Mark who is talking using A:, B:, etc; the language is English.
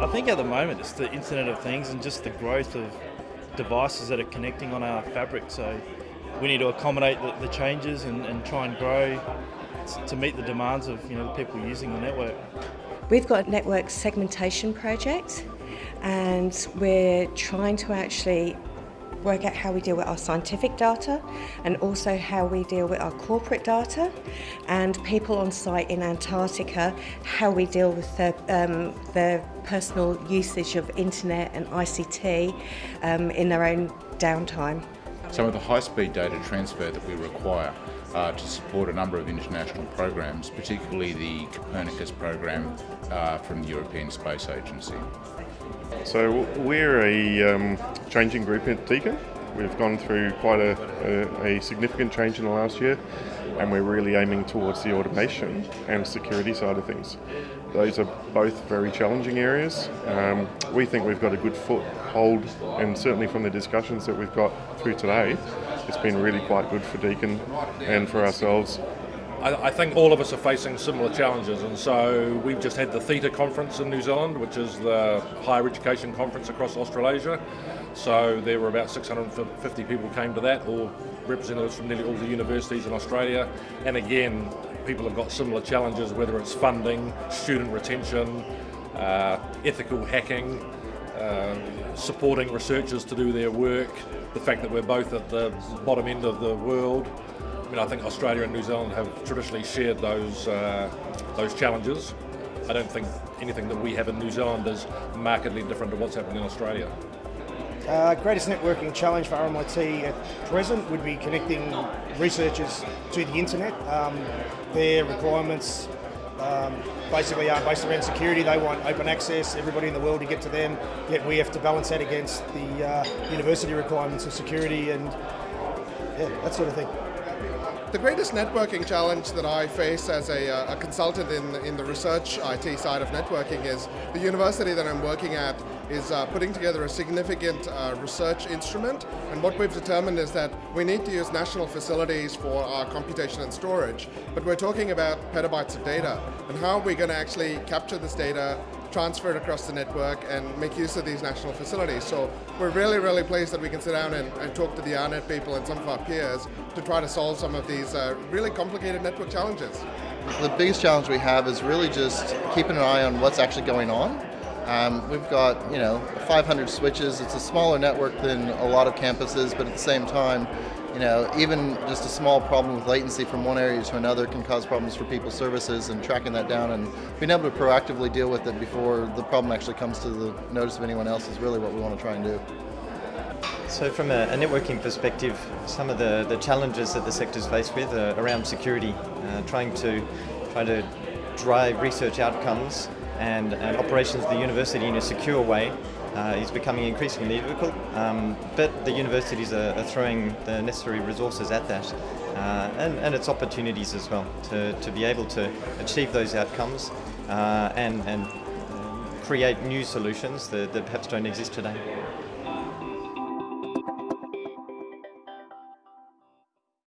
A: I think at the moment it's the Internet of Things and just the growth of devices that are connecting on our fabric. So we need to accommodate the, the changes and, and, try and grow to meet the demands of you know the people using the network.
B: We've got a network segmentation project and we're trying to actually work out how we deal with our scientific data and also how we deal with our corporate data and people on site in Antarctica, how we deal with their, um, personal usage of internet and ICT um, in their own downtime.
C: Some of the high-speed data transfer that we require uh, to support a number of international programs, particularly the Copernicus program uh, from the European Space Agency.
D: So we're a um, changing group at Deakin. We've gone through quite a, a, a, significant change in the last year and we're really aiming towards the automation and security side of things. Those are both very challenging areas. Um, we think we've got a good foothold and certainly from the discussions that we've got through today, it's been really quite good for Deakin and for ourselves
E: I, think all of us are facing similar challenges, and so we've just had the Theta conference in New Zealand, which is the higher education conference across Australasia. So there were about 650 people came to that, all representatives from nearly all the universities in Australia. And again, people have got similar challenges, whether it's funding, student retention, uh, ethical hacking, uh, supporting researchers to do their work, the fact that we're both at the bottom end of the world, I mean, I think Australia and New Zealand have traditionally shared those uh, those challenges. I don't think anything that we have in New Zealand is markedly different to what's happening in Australia.
F: Uh, greatest networking challenge for RMIT at present would be connecting researchers to the internet. Um, their requirements um, basically are based around security. They want open access, everybody in the world to get to them, yet we have to balance that against the uh, university requirements of security and yeah, that sort of thing.
G: The greatest networking challenge that I face as a, uh, a, consultant in, in the research IT side of networking is the university that I'm working at is uh, putting together a significant uh, research instrument and what we've determined is that we need to use national facilities for our computation and storage but we're talking about petabytes of data and how are we going to actually capture this data transfer it across the network and make use of these national facilities. So we're really, really pleased that we can sit down and, and talk to the AARNet people and some of our peers to try to solve some of these uh, really complicated network challenges.
H: The biggest challenge we have is really just keeping an eye on what's actually going on. Um, we've got, you know, 500 switches. It's a smaller network than a lot of campuses, but at the same time, you know, even just a small problem with latency from one area to another can cause problems for people's services and tracking that down and being able to proactively deal with it before the problem actually comes to the notice of anyone else is really what we want to try and do.
I: So from a, a networking perspective, some of the, the challenges that the sector is faced with are around security, uh, trying to try to drive research outcomes and, and operations of the university in a secure way uh, is becoming increasingly difficult, um, but the universities are, are, throwing the necessary resources at that uh, and, and its opportunities as well to, to be able to achieve those outcomes uh, and, and create new solutions that, that perhaps don't exist today.